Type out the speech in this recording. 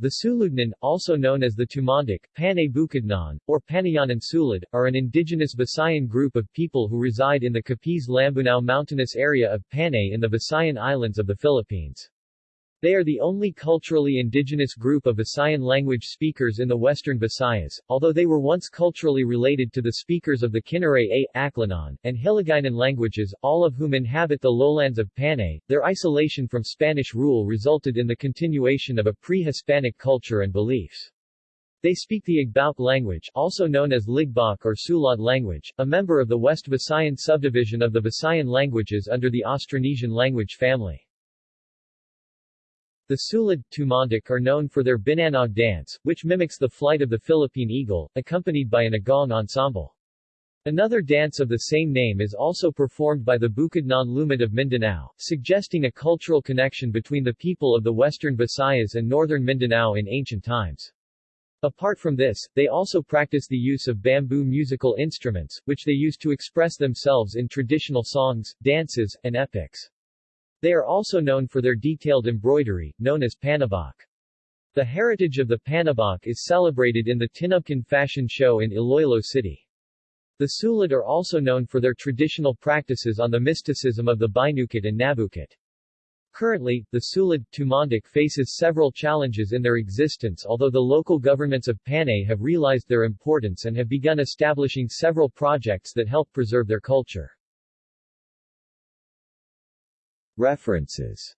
The Suludnon, also known as the Tumandok, Panay Bukidnon, or Panayanon Sulud, are an indigenous Visayan group of people who reside in the Capiz-Lambunao mountainous area of Panay in the Visayan Islands of the Philippines. They are the only culturally indigenous group of Visayan language speakers in the western Visayas, although they were once culturally related to the speakers of the Kinaray A, Aklanon, and Hiligaynon languages, all of whom inhabit the lowlands of Panay. Their isolation from Spanish rule resulted in the continuation of a pre-Hispanic culture and beliefs. They speak the Igbauk language, also known as Ligbok or Sulad language, a member of the West Visayan subdivision of the Visayan languages under the Austronesian language family. The Sulud, Tumandok are known for their Binanog dance, which mimics the flight of the Philippine eagle, accompanied by an agong ensemble. Another dance of the same name is also performed by the Bukidnon Lumad of Mindanao, suggesting a cultural connection between the people of the western Visayas and northern Mindanao in ancient times. Apart from this, they also practice the use of bamboo musical instruments, which they use to express themselves in traditional songs, dances, and epics. They are also known for their detailed embroidery, known as panubok. The heritage of the panubok is celebrated in the Tinubkan Fashion Show in Iloilo City. The Sulud are also known for their traditional practices on the mysticism of the Binukot and Nabukit. Currently, the Sulud, Tumandok faces several challenges in their existence although the local governments of Panay have realized their importance and have begun establishing several projects that help preserve their culture. References